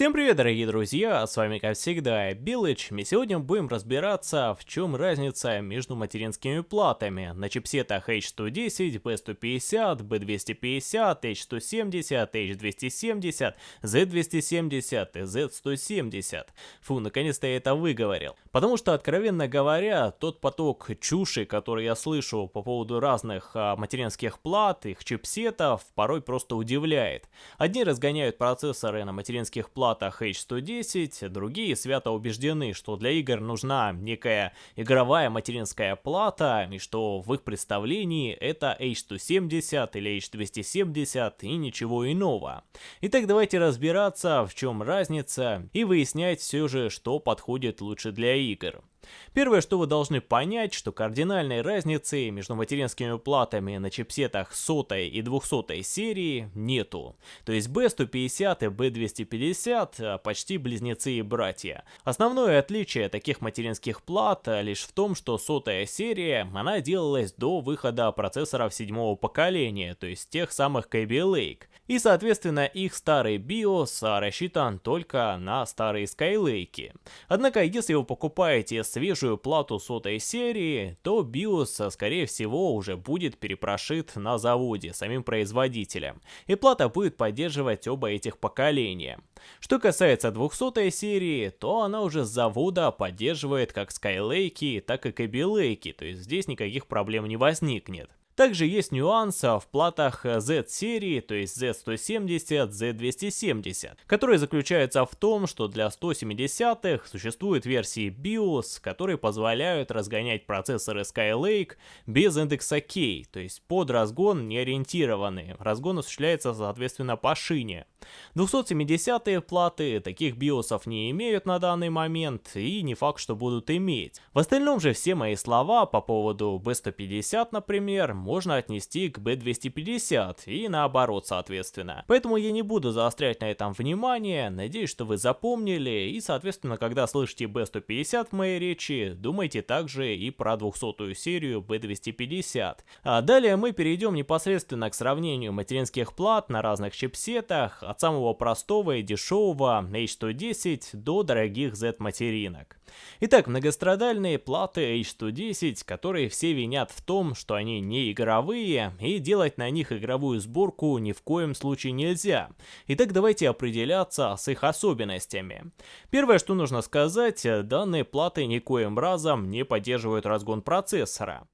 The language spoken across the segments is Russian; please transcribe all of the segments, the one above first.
Всем привет, дорогие друзья, с вами как всегда Билыч, и сегодня будем разбираться, в чем разница между материнскими платами на чипсетах H110, B150, B250, H170, H270, Z270 и Z170. Фу, наконец-то я это выговорил. Потому что, откровенно говоря, тот поток чуши, который я слышу по поводу разных а, материнских плат, их чипсетов, порой просто удивляет. Одни разгоняют процессоры на материнских платах, платах H110, другие свято убеждены, что для игр нужна некая игровая материнская плата, и что в их представлении это H270 или H270 и ничего иного. Итак, давайте разбираться, в чем разница, и выяснять все же, что подходит лучше для игр. Первое, что вы должны понять, что кардинальной разницы между материнскими платами на чипсетах 100 и 200 серии нету. То есть B150 и B250 а, почти близнецы и братья. Основное отличие таких материнских плат а, лишь в том, что 100 серия, она делалась до выхода процессоров седьмого поколения, то есть тех самых Kaby Lake. И соответственно их старый BIOS рассчитан только на старые Skylake. Однако если вы покупаете свежую плату сотой серии, то BIOS, скорее всего, уже будет перепрошит на заводе самим производителем, и плата будет поддерживать оба этих поколения. Что касается 200 серии, то она уже с завода поддерживает как Skylake, так и Kaby Lake, то есть здесь никаких проблем не возникнет. Также есть нюанс в платах Z-серии, то есть Z170, Z270, которые заключаются в том, что для 170-х существуют версии BIOS, которые позволяют разгонять процессоры Skylake без индекса K, то есть под разгон не ориентированные. Разгон осуществляется соответственно по шине. 270-е платы таких биосов не имеют на данный момент и не факт, что будут иметь. В остальном же все мои слова по поводу B150, например, можно отнести к B250 и наоборот соответственно. Поэтому я не буду заострять на этом внимание, надеюсь, что вы запомнили и соответственно, когда слышите B150 в моей речи, думайте также и про 200 серию B250. А далее мы перейдем непосредственно к сравнению материнских плат на разных чипсетах, от самого простого и дешевого H110 до дорогих Z-материнок. Итак, многострадальные платы H110, которые все винят в том, что они не игровые, и делать на них игровую сборку ни в коем случае нельзя. Итак, давайте определяться с их особенностями. Первое, что нужно сказать, данные платы никоим разом не поддерживают разгон процессора.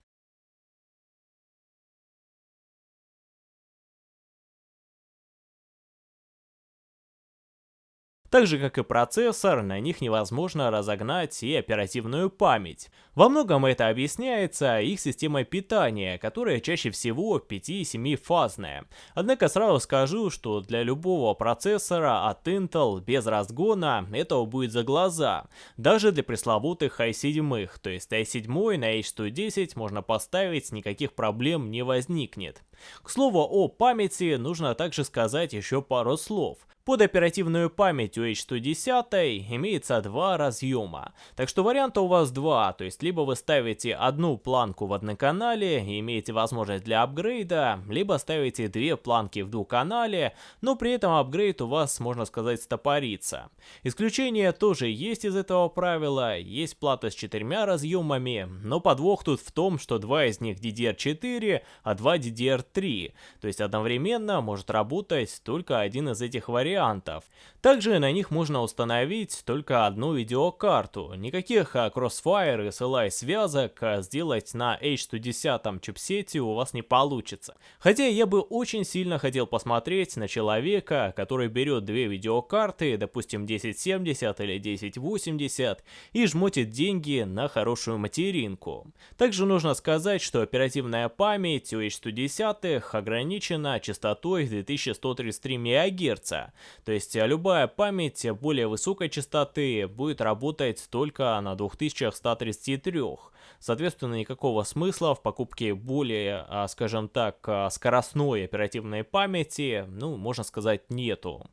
Так же как и процессор, на них невозможно разогнать и оперативную память. Во многом это объясняется их системой питания, которая чаще всего 5-7 фазная. Однако сразу скажу, что для любого процессора от Intel без разгона этого будет за глаза. Даже для пресловутых i7, то есть i7 на H110 можно поставить, никаких проблем не возникнет. К слову о памяти нужно также сказать еще пару слов. Под оперативную память у H110 имеется два разъема, так что варианта у вас два, то есть либо вы ставите одну планку в одноканале и имеете возможность для апгрейда, либо ставите две планки в двухканале, но при этом апгрейд у вас, можно сказать, стопорится. Исключение тоже есть из этого правила, есть плата с четырьмя разъемами, но подвох тут в том, что два из них DDR4, а два DDR3, то есть одновременно может работать только один из этих вариантов. Также на них можно установить только одну видеокарту. Никаких Crossfire и SLI связок а, сделать на H110 чипсете у вас не получится. Хотя я бы очень сильно хотел посмотреть на человека, который берет две видеокарты, допустим 1070 или 1080, и жмотит деньги на хорошую материнку. Также нужно сказать, что оперативная память у H110 ограничена частотой 2133 МГц, то есть любая память более высокой частоты будет работать только на 2133. Соответственно, никакого смысла в покупке более, а, скажем так, а, скоростной оперативной памяти, ну, можно сказать, нету.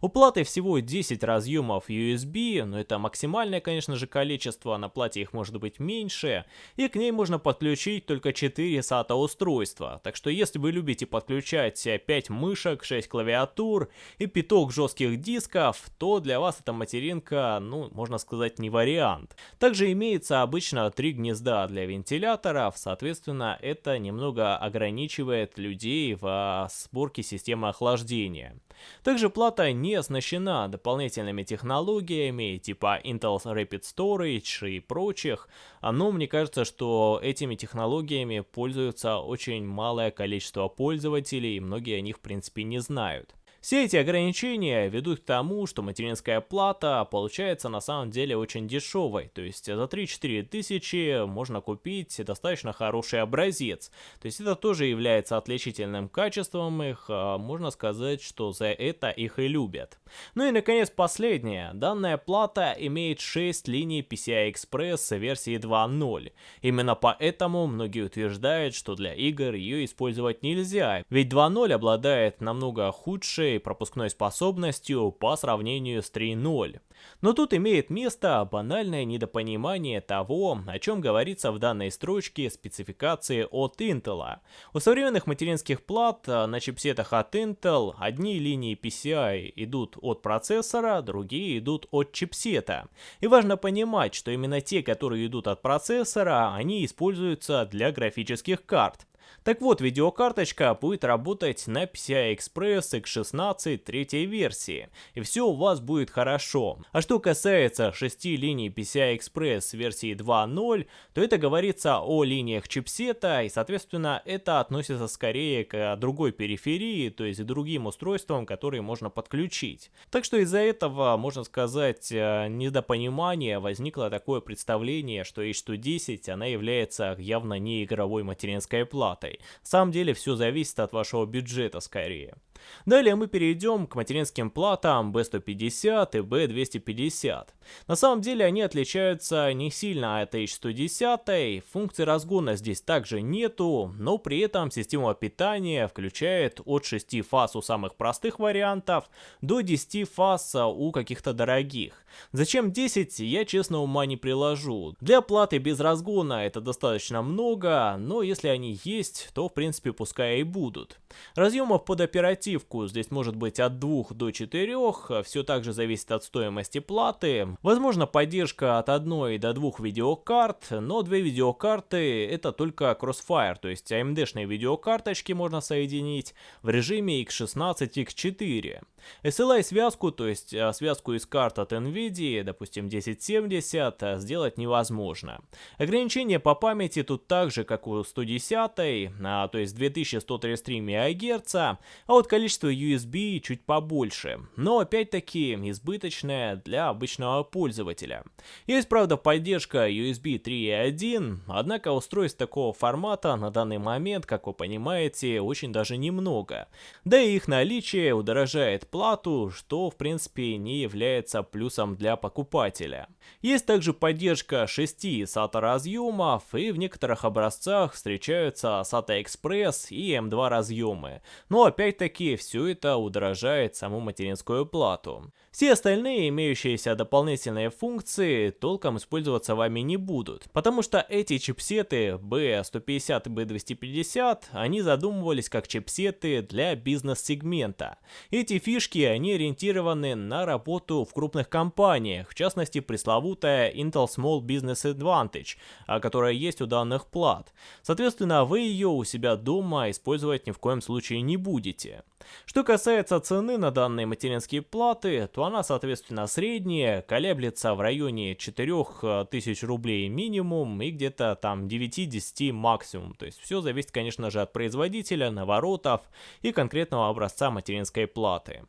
У платы всего 10 разъемов USB, но это максимальное, конечно же, количество, на плате их может быть меньше, и к ней можно подключить только 4 SATA устройства. Так что если вы любите подключать 5 мышек, 6 клавиатур и пяток жестких дисков, то для вас эта материнка, ну, можно сказать, не вариант. Также имеется обычно 3 гнезда для вентиляторов, соответственно, это немного ограничивает людей в сборке системы охлаждения. Также плата не оснащена дополнительными технологиями типа Intel Rapid Storage и прочих, но мне кажется, что этими технологиями пользуются очень малое количество пользователей, и многие о них в принципе не знают. Все эти ограничения ведут к тому, что материнская плата получается на самом деле очень дешевой, то есть за 3-4 тысячи можно купить достаточно хороший образец, то есть это тоже является отличительным качеством их, а можно сказать, что за это их и любят. Ну и наконец последнее, данная плата имеет 6 линий PCI Express версии 2.0, именно поэтому многие утверждают, что для игр ее использовать нельзя, ведь 2.0 обладает намного худшей большей пропускной способностью по сравнению с 3.0. Но тут имеет место банальное недопонимание того, о чем говорится в данной строчке спецификации от Intel. У современных материнских плат а, на чипсетах от Intel одни линии PCI идут от процессора, другие идут от чипсета. И важно понимать, что именно те, которые идут от процессора, они используются для графических карт. Так вот, видеокарточка будет работать на PCI Express X16 третьей версии, и все у вас будет хорошо. А что касается 6 линий PCI Express версии 2.0, то это говорится о линиях чипсета, и соответственно это относится скорее к другой периферии, то есть к другим устройствам, которые можно подключить. Так что из-за этого, можно сказать, э, недопонимание возникло такое представление, что H110 она является явно не игровой материнской платой. На самом деле все зависит от вашего бюджета скорее. Далее мы перейдем к материнским платам B150 и B250. На самом деле они отличаются не сильно от H110, функции разгона здесь также нету, но при этом система питания включает от 6 фаз у самых простых вариантов до 10 фаз у каких-то дорогих. Зачем 10, я честно ума не приложу. Для платы без разгона это достаточно много, но если они есть, то в принципе пускай и будут. Разъемов под оперативку оперативку здесь может быть от 2 до 4, все также зависит от стоимости платы. Возможно поддержка от 1 до 2 видеокарт, но 2 видеокарты это только Crossfire, то есть AMD-шные видеокарточки можно соединить в режиме X16 X4. SLI связку, то есть а, связку из карт от NVIDIA, допустим 1070, а, сделать невозможно. Ограничения по памяти тут так же, как у 110, а, то есть 2133 МГц, а вот количество USB чуть побольше, но опять-таки избыточное для обычного пользователя. Есть, правда, поддержка USB 3.1, однако устройств такого формата на данный момент, как вы понимаете, очень даже немного. Да и их наличие удорожает плату, что в принципе не является плюсом для покупателя. Есть также поддержка 6 SATA разъемов и в некоторых образцах встречаются SATA Express и M2 разъемы, но опять-таки все это удорожает саму материнскую плату. Все остальные имеющиеся дополнительные функции толком использоваться вами не будут, потому что эти чипсеты B150 и B250, они задумывались как чипсеты для бизнес-сегмента. Эти фишки, они ориентированы на работу в крупных компаниях, в частности пресловутая Intel Small Business Advantage, а, которая есть у данных плат. Соответственно, вы ее у себя дома использовать ни в коем случае не будете. Что касается цены на данные материнские платы, то она соответственно средняя, колеблется в районе 4000 рублей минимум и где-то там 9-10 максимум. То есть все зависит конечно же от производителя, наворотов и конкретного образца материнской платы.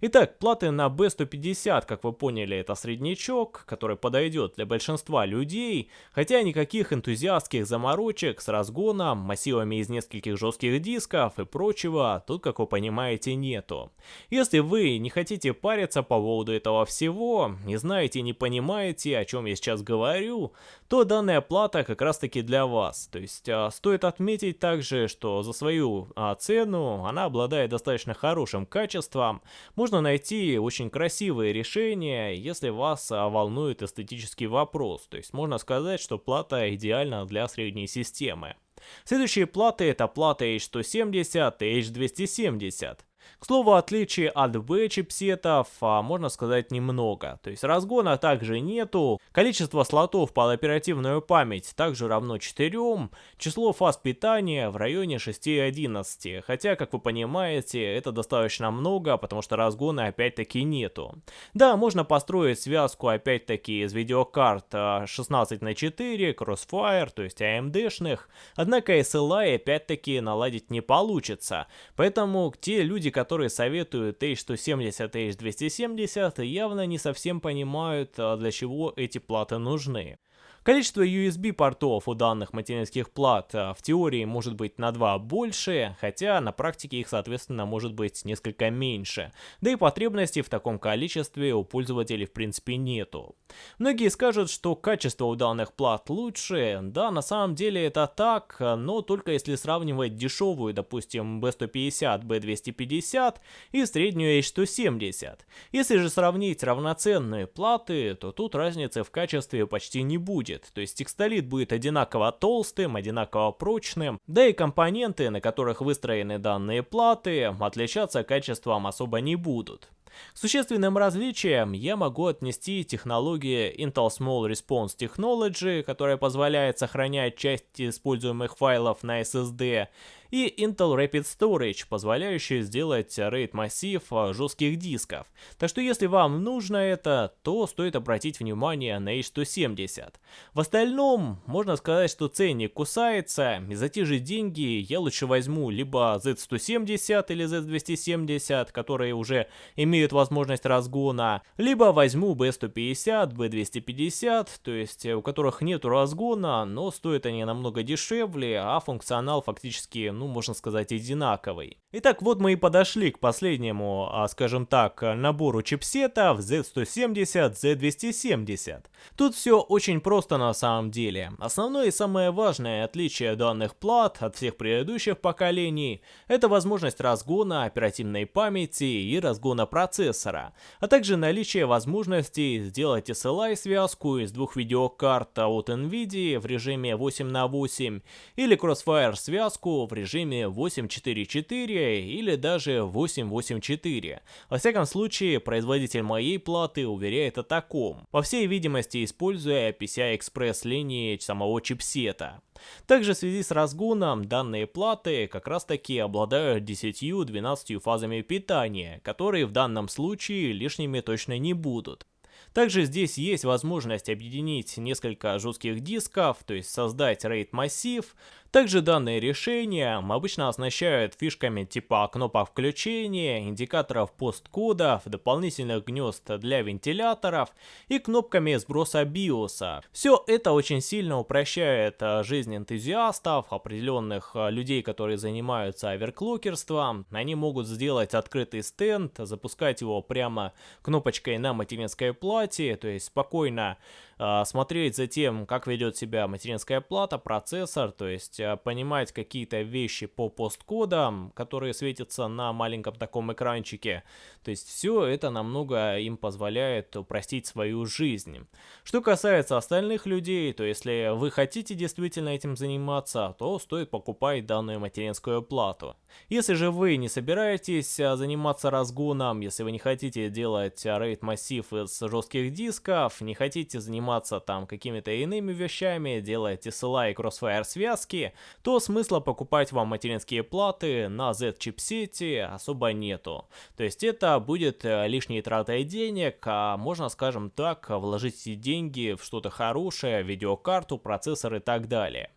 Итак, платы на B150, как вы поняли, это среднячок, который подойдет для большинства людей, хотя никаких энтузиастских заморочек с разгоном, массивами из нескольких жестких дисков и прочего тут, как вы понимаете, нету. Если вы не хотите париться по поводу этого всего, не знаете, не понимаете, о чем я сейчас говорю, то данная плата как раз таки для вас. То есть а, стоит отметить также, что за свою а, цену она обладает достаточно хорошим качеством, можно найти очень красивые решения, если вас а, волнует эстетический вопрос. То есть можно сказать, что плата идеальна для средней системы. Следующие платы это плата H170 и H270. К слову, отличий от B чипсетов, а, можно сказать, немного. То есть разгона также нету, количество слотов под оперативную память также равно 4, число фаз питания в районе 6-11, хотя, как вы понимаете, это достаточно много, потому что разгона опять-таки нету. Да, можно построить связку опять-таки из видеокарт 16 на 4, Crossfire, то есть AMD-шных, однако SLI опять-таки наладить не получится, поэтому те люди, которые советуют H170 и H270, явно не совсем понимают, а, для чего эти платы нужны. Количество USB портов у данных материнских плат а, в теории может быть на 2 больше, хотя на практике их соответственно может быть несколько меньше. Да и потребностей в таком количестве у пользователей в принципе нету. Многие скажут, что качество у данных плат лучше, да на самом деле это так, но только если сравнивать дешевую, допустим B150, B250 и среднюю H170. Если же сравнить равноценные платы, то тут разницы в качестве почти не будет будет. То есть текстолит будет одинаково толстым, одинаково прочным, да и компоненты, на которых выстроены данные платы, отличаться качеством особо не будут. К существенным различиям я могу отнести технологии Intel Small Response Technology, которая позволяет сохранять часть используемых файлов на SSD, и Intel Rapid Storage, позволяющий сделать RAID массив а, жестких дисков. Так что если вам нужно это, то стоит обратить внимание на H170. В остальном, можно сказать, что ценник кусается, и за те же деньги я лучше возьму либо Z170 или Z270, которые уже имеют возможность разгона, либо возьму B150, B250, то есть у которых нет разгона, но стоят они намного дешевле, а функционал фактически ну, можно сказать, одинаковый. Итак, вот мы и подошли к последнему, а, скажем так, набору чипсетов Z170, Z270. Тут все очень просто на самом деле. Основное и самое важное отличие данных плат от всех предыдущих поколений – это возможность разгона оперативной памяти и разгона процессора, а также наличие возможности сделать SLI-связку из двух видеокарт от NVIDIA в режиме 8 на 8 или Crossfire-связку в режиме режиме 8.4.4 или даже 8.8.4. Во всяком случае, производитель моей платы уверяет о таком, по всей видимости используя PCI-Express линии самого чипсета. Также в связи с разгоном данные платы как раз таки обладают 10-12 фазами питания, которые в данном случае лишними точно не будут. Также здесь есть возможность объединить несколько жестких дисков, то есть создать RAID массив, также данные решения обычно оснащают фишками типа кнопок включения, индикаторов посткодов, дополнительных гнезд для вентиляторов и кнопками сброса биоса. Все это очень сильно упрощает э, жизнь энтузиастов, определенных э, людей, которые занимаются оверклокерством. Они могут сделать открытый стенд, запускать его прямо кнопочкой на материнской плате, то есть спокойно смотреть за тем, как ведет себя материнская плата, процессор, то есть Э, понимать какие-то вещи по посткодам, которые светятся на маленьком таком экранчике. То есть все это намного им позволяет упростить свою жизнь. Что касается остальных людей, то если вы хотите действительно этим заниматься, то стоит покупать данную материнскую плату. Если же вы не собираетесь э, заниматься разгоном, если вы не хотите делать RAID массив из жестких дисков, не хотите заниматься там какими-то иными вещами, делаете SLI и Crossfire связки, то смысла покупать вам материнские платы на Z-чипсете особо нету. То есть это будет э, лишней тратой денег, а можно, скажем так, вложить деньги в что-то хорошее, видеокарту, процессор и так далее.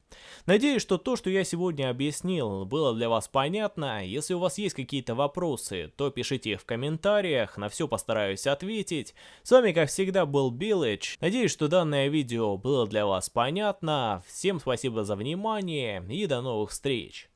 Надеюсь, что то, что я сегодня объяснил, было для вас понятно. Если у вас есть какие-то вопросы, то пишите их в комментариях, на все постараюсь ответить. С вами, как всегда, был Билыч. Надеюсь, что данное видео было для вас понятно. Всем спасибо за внимание и до новых встреч.